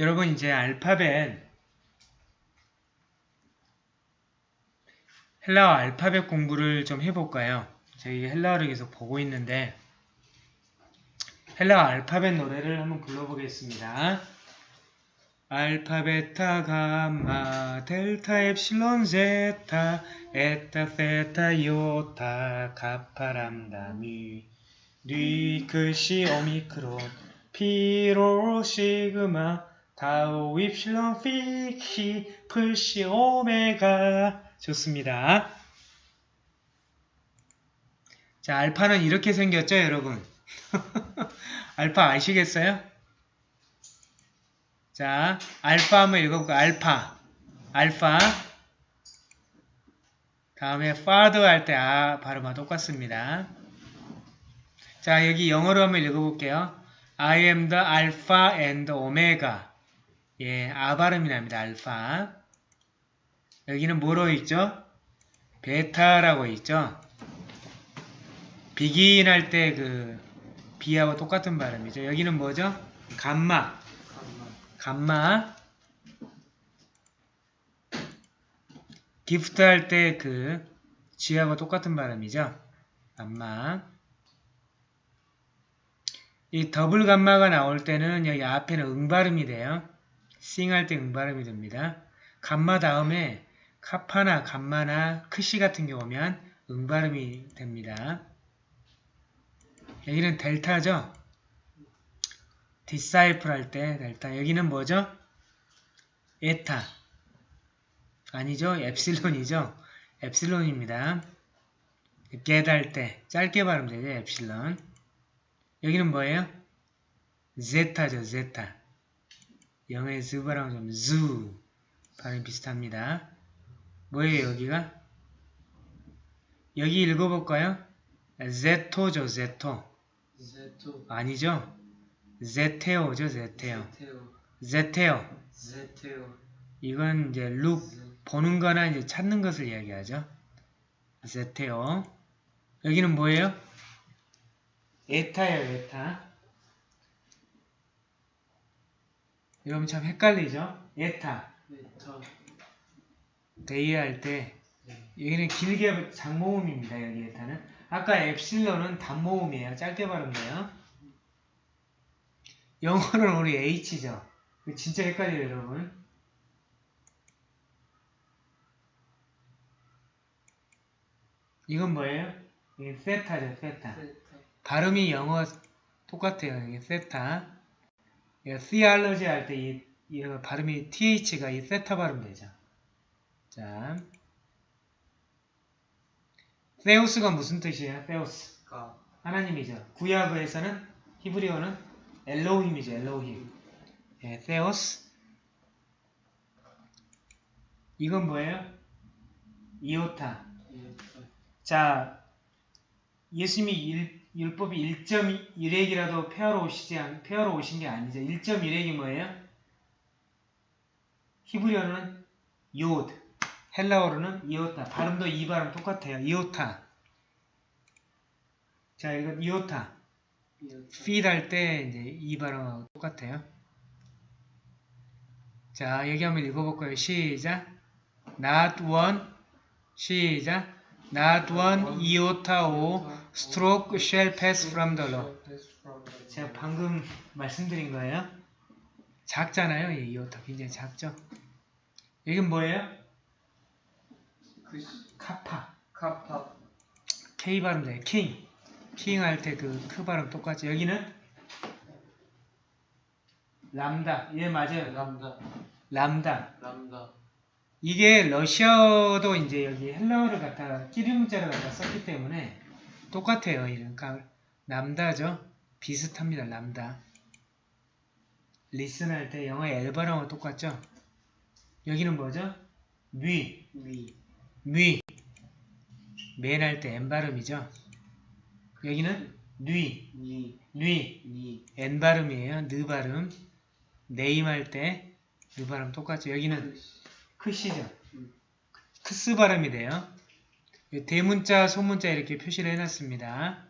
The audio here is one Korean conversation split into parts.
여러분 이제 알파벳 헬라어 알파벳 공부를 좀 해볼까요? 저희 헬라어를 계속 보고 있는데 헬라어 알파벳 노래를 한번 불러보겠습니다. 알파, 베타, 감마, 델타, 엡실론, 제타, 에타, 세타, 요타, 가파, 람다, 미, 뉘, 크시, 오미크론, 피, 로, 시그마, 타우, 엡실론, 피, 키, 프시, 오메가 좋습니다. 자, 알파는 이렇게 생겼죠, 여러분? 알파 아시겠어요? 자, 알파 한번 읽어볼까요? 알파. 알파. 다음에 father 할 때 아 발음과 똑같습니다. 자, 여기 영어로 한번 읽어볼게요. I am the alpha and omega. 예, 아 발음이 납니다. 알파. 여기는 뭐로 있죠? 베타라고 있죠? begin 할때그 B하고 똑같은 발음이죠. 여기는 뭐죠? 감마. 감마. gift 할 때 그 G하고 똑같은 발음이죠. 감마. 이 더블 감마가 나올 때는 여기 앞에는 응 발음이 돼요. sing 할 때 응발음이 됩니다. 감마 다음에 카파나 감마나 크시 같은 경우면 응발음이 됩니다. 여기는 델타죠? disciple 할 때 델타. 여기는 뭐죠? 에타. 아니죠? 엡실론이죠? 엡실론입니다. get 할때 짧게 발음되죠? 엡실론. 여기는 뭐예요? 제타죠, 제타. 영어의 즈바랑 좀 즈. 발음 비슷합니다. 뭐예요, 여기가? 여기 읽어볼까요? 제토죠, 제토. 제토 아니죠? ζητέω죠, ζητέω. ζητέω ζητέω. 이건 이제 look, 보는 거나 이제 찾는 것을 이야기하죠. ζητέω. 여기는 뭐예요? 에타예요, 에타. 여러분 참 헷갈리죠? 에타. day 할 때, 여기는 길게 장모음입니다, 여기 에타는. 아까 엡실론은 단모음이에요. 짧게 발음돼요. 영어는 우리 H죠. 진짜 헷갈려요, 여러분. 이건 뭐예요? 이게 세타죠, 세타. 세타 발음이 영어 똑같아요. 이게 세타. 이거 theology 할 때 이, 이 발음이 th가 이 세타 발음 되죠. 자, 세우스가 무슨 뜻이에요? 세우스. 가 하나님이죠. 구약에서는 히브리어는 엘로힘이죠. 엘로힘. 예, 세오스. 이건 뭐예요? 이오타 자, 예수님이 일, 율법이 1.1핵이라도 폐하러 오시지 않, 폐하러 오신 게 아니죠. 1.1핵이 뭐예요? 히브리어는 요드, 헬라어로는 이오타. 발음도 이 발음 똑같아요. 이오타. 자, 이건 이오타. feed 할 때 이제 이 발음하고 똑같아요. 자, 여기 한번 읽어볼까요? 시작. not one. 시작. not one o stroke shall pass from the law. 제가 방금 말씀드린 거예요. 작잖아요. 이 이오타 굉장히 작죠. 여긴 뭐예요? 그 카파. 카파 K 발음 돼요. king. king 할때 그 크 발음 똑같죠. 여기는 람다. 예, 맞아요. 람다 람다. 람다 이게 러시아어도 이제 여기 헬라어를 갖다가 끼리 문자를 갖다 썼기 때문에 똑같아요. 이름. 그러니까 람다죠. 비슷합니다. 람다. listen 할 때 영어 L 발음하고 똑같죠? 여기는 뭐죠? 뉘. 위 뉘. man 할 때 N 발음이죠. 여기는 뉘. 니 뉘. 니 N 발음이에요. 느 발음. name 할 때 느 발음 똑같죠. 여기는 크시죠. 음. 크스 발음이 돼요. 대문자, 소문자 이렇게 표시를 해놨습니다.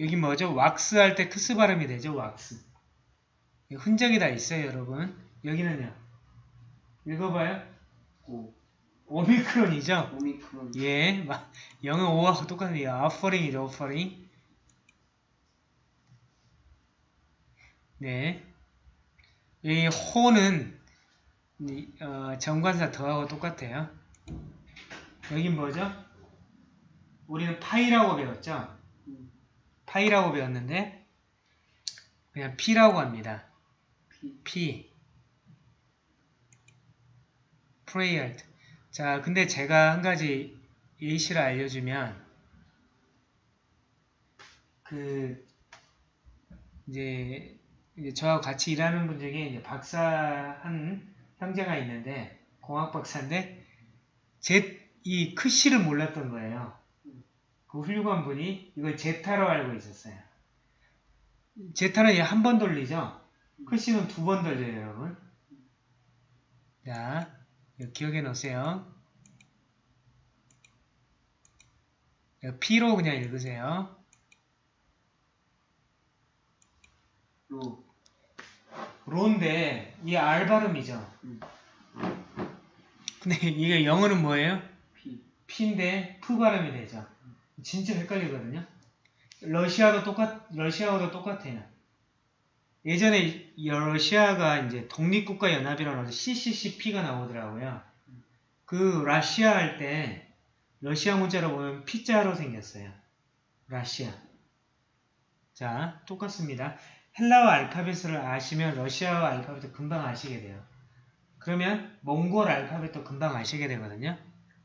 여기 뭐죠? wax 할 때 크스 발음이 되죠. wax. 흔적이 다 있어요, 여러분. 여기는요. 읽어봐요. 오. 오미크론이죠. 오미크론. 예, 마- 영어 O하고 똑같네요. offering,이죠, offering. 네. 이 호는 이, 어, 정관사 더하고 똑같아요. 여긴 뭐죠? 우리는 파이라고 배웠죠? 음. 파이라고 배웠는데 그냥 피라고 합니다. 피. P. 때. 자, 근데 제가 한 가지 예시를 알려주면, 그, 이제, 이제 저하고 같이 일하는 분 중에 박사한 형제가 있는데, 공학 박사인데, 제, 이 크씨를 몰랐던 거예요. 그 훌륭한 분이 이걸 제타로 알고 있었어요. 제타는 한 번 돌리죠? 크씨는 두 번 돌려요, 여러분. 자, 기억해 놓으세요. P로 그냥 읽으세요. 로. 로인데, 이게 R 발음이죠. 음. 근데 이게 영어는 뭐예요? 피. P인데 P 발음이 되죠. 진짜 헷갈리거든요. 러시아도 똑같, 러시아어도 똑같아요. 예전에 이 러시아가 이제 독립국가 연합이라고 CCCP가 나오더라고요. 그 러시아 할 때 러시아 문자로 보면 P자로 생겼어요. 러시아. 자, 똑같습니다. 헬라어 알파벳을 아시면 러시아어 알파벳도 금방 아시게 돼요. 그러면 몽골 알파벳도 금방 아시게 되거든요.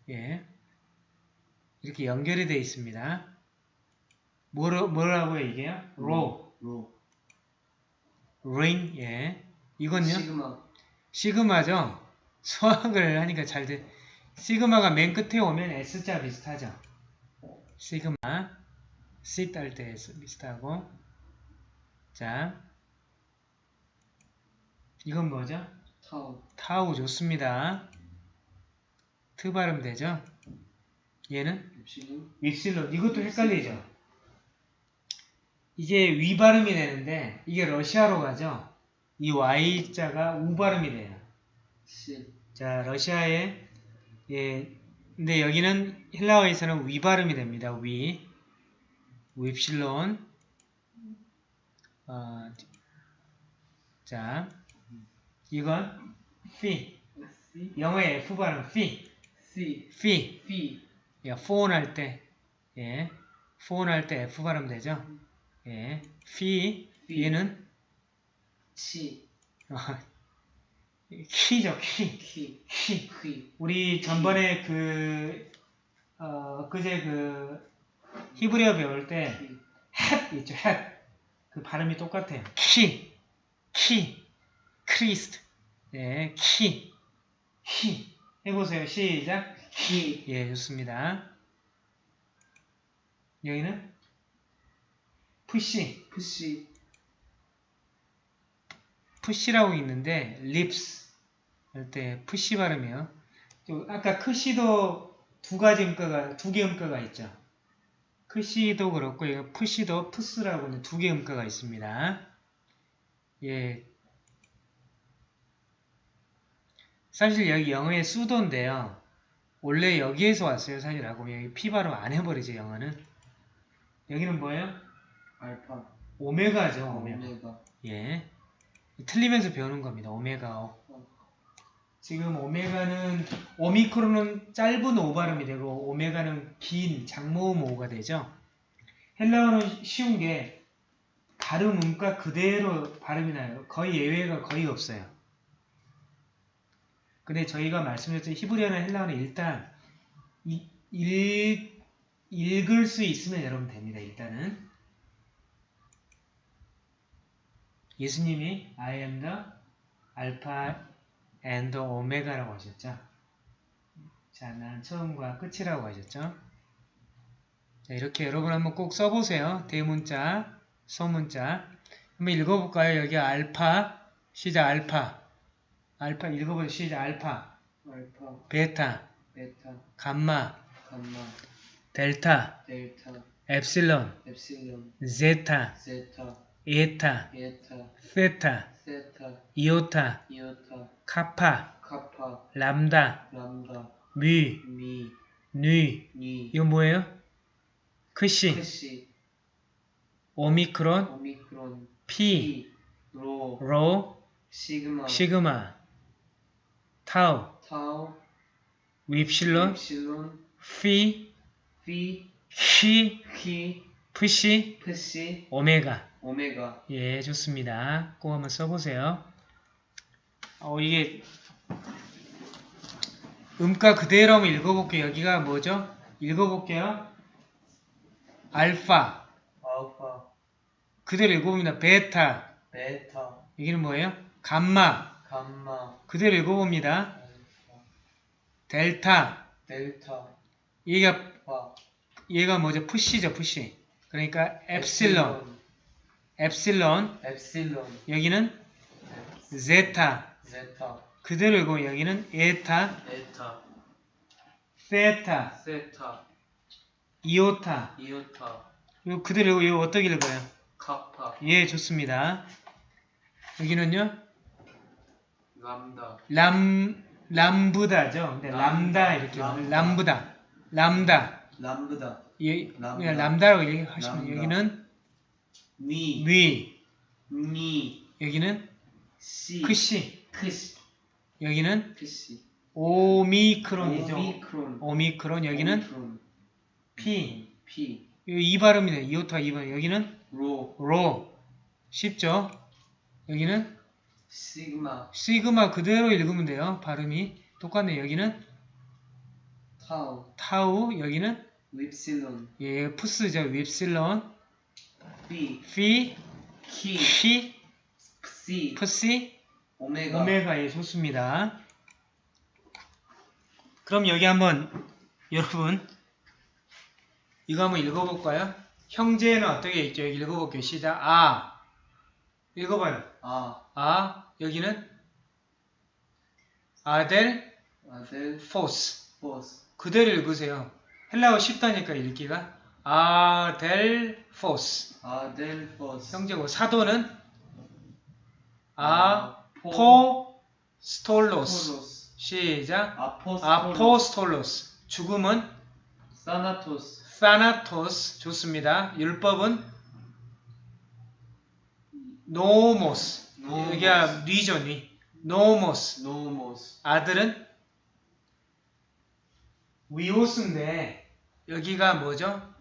예. 이렇게 연결이 되어 있습니다. 뭐로, 뭐라고요, 이게요? 로, 로. rain, 예. 이건요? 시그마. 시그마죠? 수학을 하니까 잘 돼. 시그마가 맨 끝에 오면 S자 비슷하죠? 시그마. sit 할때 S 비슷하고. 자. 이건 뭐죠? 타우. 타우 좋습니다. 트 발음 되죠? 얘는 입시는 윕실론 이것도 헷갈리죠? 이게 위 발음이 되는데 이게 러시아로 가죠? 이 Y자가 우 발음이 돼요. 실. 자, 러시아의 예, 근데 여기는 헬라어에서는 위 발음이 됩니다. 위. 윕실론. 어, 자, 이건 피. C. 영어의 F 발음 피. C. 피. 피. 예, 폰할 때, 예, 폰할때 F 발음 되죠? 예, 피, 피. 얘는 치. 어, 키죠, 키, 키. 키. 퀴. 우리 전번에 그, 어, 그제 그 히브리어 배울 때 퀴. 햇 있죠, 햇. 그 발음이 똑같아요. 키, 키, Christ. 예, 키, 키. 해보세요. 시작. 키. 예, 좋습니다. 여기는 푸시, 푸시. 푸시라고 있는데 lips 할 때 푸시 발음이요. 또 아까 크시도 두 가지 음가가 두 개 음가가 있죠. 크시도 그렇고 이거 푸시도 푸스라고는 두 개 음가가 있습니다. 예. 사실 여기 영어의 수도인데요. 원래 여기에서 왔어요. 사실 보면 여기 피 발음 안 해버리죠. 영어는. 여기는 뭐예요? 알파. 오메가죠. 오메가. 오메가. 예. 틀리면서 배우는 겁니다. 오메가. 지금 오메가는 오미크론은 짧은 오 발음이 되고 오메가는 긴 장모음 오가 되죠. 헬라어는 쉬운 게 발음 음가 그대로 발음이 나요. 거의 예외가 거의 없어요. 근데 저희가 말씀드렸던 히브리어나 헬라어는 일단 이- 읽, 읽을 수 있으면 여러분 됩니다. 일단은 예수님이 I am the Alpha and the Omega라고 하셨죠. 자, 난 처음과 끝이라고 하셨죠. 자, 이렇게 여러분 한번 꼭 써보세요. 대문자, 소문자. 한번 읽어볼까요? 여기 알파, 시작 알파. 알파 읽어보세요. 시작 알파, 알파. 베타, 베타. 감마, 감마. 델타, 델타. Theta, iota, iota, kappa, kappa, 람다, 람다, 뮤, 미, 뉘. 니, 이거 뭐예요? 크시, 크시, 오미크론, 오미크론, 피, 피, 로, 로, 시그마, 시그마, 타우, 타우, 윕실론, 윕실론, 피, 피, 히, 히, 푸시, 프시, 오메가. 오메가. 예, 좋습니다. 꼭 한번 써보세요. 어, 이게 음가 그대로 한번 읽어볼게요. 여기가 뭐죠? 읽어볼게요. 알파. 알파, 그대로 읽어봅니다. 베타. 베타, 여기는 뭐예요? 감마. 감마, 그대로 읽어봅니다. 알파, 델타. 델타, 얘가, 파, 얘가 뭐죠? 푸시죠, 푸시. 그러니까 엡실론. 엡실론. 엡실론, 여기는 제타. 제타, 그대로 읽으면 여기는 에타. 에타, 세타. 세타, 이오타. 이오타, 이거 그대로 읽고 이거 어떻게 읽어요? 카파, 예, 좋습니다. 여기는요, 람다, 람, 람부다죠. 네, 람다 이렇게 람다. 람부다. 람다. 람브다, 예, 람다. 람다라고 얘기하시면. 여기는 니, 위, 니, 여기는 시, 크시, 크시, 여기는 크시, 오미크론이죠. 오미크론, 오미크론, 여기는 오미크론, 피. 피, 이, 이 발음이네. 이오타 이 발음. 여기는 로, 로. 쉽죠? 여기는 시그마, 시그마 그대로 읽으면 돼요. 발음이 똑같네. 여기는 타우, 타우, 여기는 윕실론, 예, 푸스죠. 윕실론, 피, 피, 키, 히, 시, 푸시, 오메가, 오메가 예, 좋습니다. 그럼 여기 한번 여러분 이거 한번 읽어볼까요? 형제는 어떻게 있죠? 여기 읽어볼게요. 시작. 아 읽어봐요. 아, 아 여기는 아델 아델, 포스 포스, 그대로 읽으세요. 헬라어 쉽다니까 읽기가 아델 포스 아델, 포스, 형제고 사도는? 아포스톨로스 포스톨로스, 시작. 아포스톨로스, 아포스톨로스 죽음은? 사나토스, 사나토스 좋습니다. 율법은? 노모스 노모스. 여기가 뉘죠 뉘 노모스 노모스, 아들은? 위오스인데 여기가 뭐죠?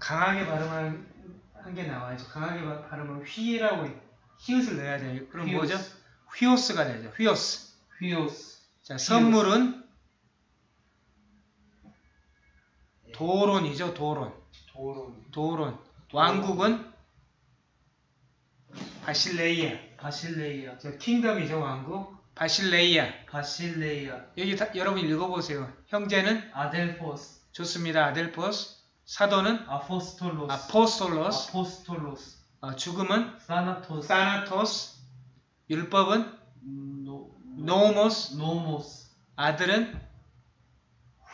강하게 발음한 한 게 나와야죠. 강하게 바- 발음은 휘라고 히읗을 넣어야 돼요. 그럼 휘오스. 뭐죠? 휘오스가 되죠. 휘오스. 휘오스, 자, 선물은 도론이죠. 도론. 도론, 도론. 왕국은 바실레이아. 바실레이아, 저 kingdom이죠. 왕국. 바실레이아. 바실레이아, 여기 다- 여러분 읽어보세요. 형제는 아델포스, 좋습니다. 아델포스. 사도는 아포스톨로스, 아포스톨로스. 아포스톨로스, 어, 죽음은 사나토스, 사나토스. 율법은 노, 노모스. 노모스, 아들은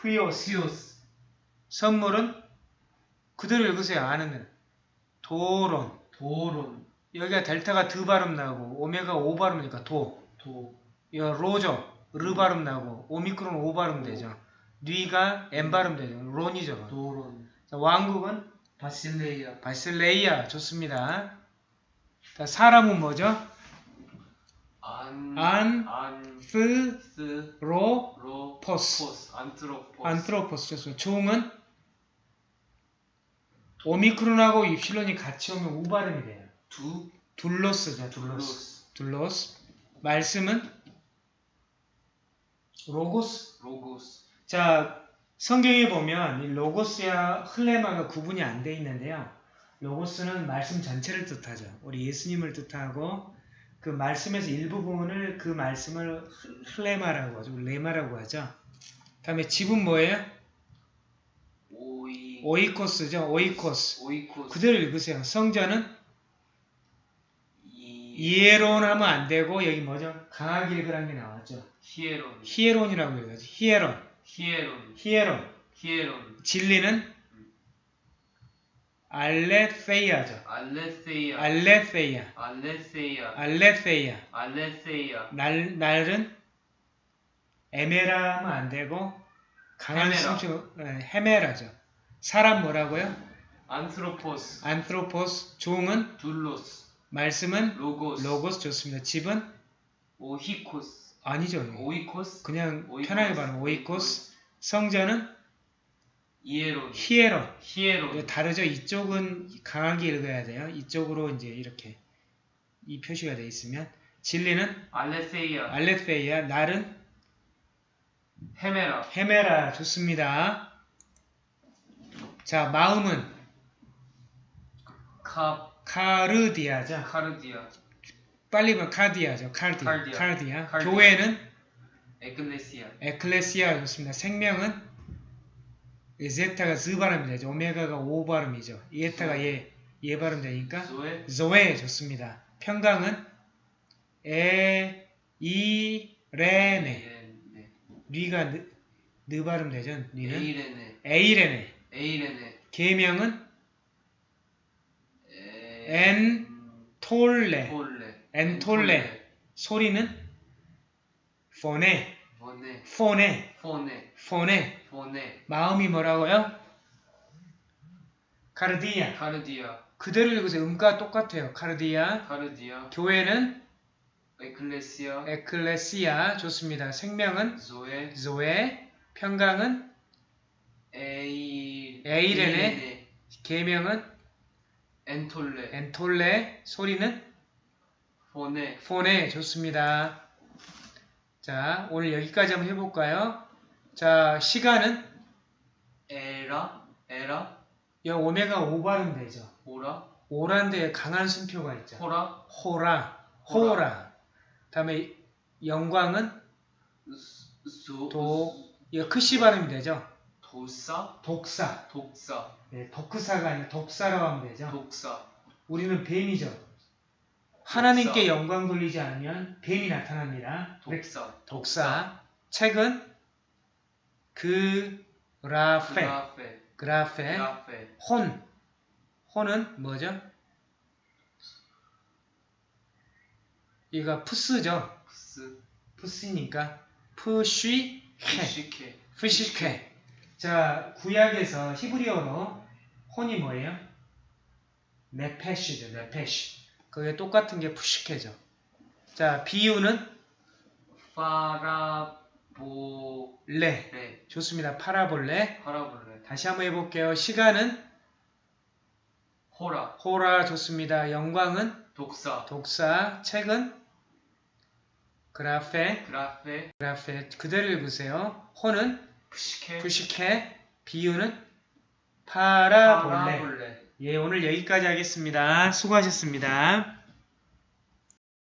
휘오스. 휘오스, 선물은 그대로 읽으세요. 아는 데 도론. 도론, 여기가 델타가 드 발음 나고 오메가 오 발음이니까 도. 도, 이거 로죠. 르 발음 나고 오미크론 오 발음 되죠. 뉘가 M 발음 되죠. 론이죠. 론. 도론, 자, 왕국은 바실레이아, 바실레이아 좋습니다. 자, 사람은 뭐죠? 안, 안, 안, 스, 스, 로, 로, 포스. 포스, 안트로포스, 안트로포스 좋습니다. 종은 오미크론하고 입실론이 같이 오면 우 발음이 돼요. 두, 둘로스죠. 둘로스. 둘로스. 말씀은 로고스. 로고스, 자, 성경에 보면 이 로고스와 흘레마가 구분이 안 돼 있는데요. 로고스는 말씀 전체를 뜻하죠. 우리 예수님을 뜻하고 그 말씀에서 일부분을 그 말씀을 흘- 흘레마라고 하죠. 레마라고 하죠. 다음에 집은 뭐예요? 오이, 오이코스죠. 오이코스. 오이코스, 그대로 읽으세요. 성자는 이, 이에론 하면 안 되고 여기 뭐죠? 강하게 읽으라는 게 나왔죠. 히에론, 히에론이라고 읽어야죠. 히에론. 히에론, 히에론. 히에론, 진리는 알레페이아죠. 알레세이아 알레페이아. 알레세이아 알레페이아. 알레세이아 날, 날은 에메라 하면 안 되고 강한 헤메라. 숨주 헤메라죠. 사람 뭐라고요? 안스로포스 안트로포스. 종은 둘로스 말씀은 로고스 로고스 좋습니다. 집은 오히코스 아니죠. 오이코스 그냥 오이코스. 편하게 말하면 오이코스. 이에론 히에론. 히에론 이거 다르죠. 이쪽은 강하게 읽어야 돼요. 이쪽으로 이제 이렇게 이 표시가 돼 있으면 진리는 알레세이아 알레페이아, 날은 헤메라 헤메라 좋습니다. 자 마음은 카 카르디아죠. 카르디아 빨리 보면 카디아죠. 카디. 칼디아. 카디아. 칼디아. 교회는 에클레시아 에클레시아 좋습니다. 생명은 제타가 즈 발음이 되죠. 오메가가 오 발음이죠. 이에타가 예, 예 발음 되니까 조에 조에 좋습니다. 평강은 에, 이, 레네. 네. 리가 느, 느 발음 되죠. 리는 에이레네 에이레네. 에이레네 계명은 에- 엔 톨레. 톨레 엔톨레. 소리는 포네. 포네. 포네 포네. 포네 마음이 뭐라고요? 카르디아. 카르디아 그대로 읽으세요. 음과 똑같아요. 카르디아. 카르디아 교회는 에클레시아 에클레시아. 좋습니다. 생명은 조에 조에. 평강은 에이 에이레네. 계명은 엔톨레 엔톨레. 소리는 포네 폰에 좋습니다. 자, 오늘 여기까지 한번 해볼까요? 자, 시간은 에라 에라 여 오메가 5 발음 되죠. 오라 오란데 강한 숨표가 있죠. ὥρα ὥρα, ὥρα. ὥρα. 다음에 영광은 소 도, 이거 크시 발음이 되죠. δόξα δόξα. δόξα 네, 덕크사가 아니라 δόξα라고 하면 되죠. δόξα 우리는 뱀이죠. 하나님께 영광 돌리지 않으면 뱀이 나타납니다. δόξα δόξα. 책은 γραφή. γραφή γραφή. γραφή 혼. 혼은 뭐죠? 이거 프스죠. 프스 프스니까 ψυχή. ψυχή ψυχή. 자, 구약에서 히브리어로 혼이 뭐예요? נפש죠. נפש. 그게 똑같은 게 ψυχή죠. 자, 비유는 παραβολή 레. 좋습니다. παραβολή. παραβολή 다시 한번 해볼게요. 시간은 ὥρα ὥρα 좋습니다. 영광은 δόξα δόξα. 책은 γραφή. γραφή γραφή. 그대로 읽으세요. 혼은 ψυχή ψυχή. 비유는 παραβολή. παραβολή 예, 오늘 여기까지 하겠습니다. 수고하셨습니다.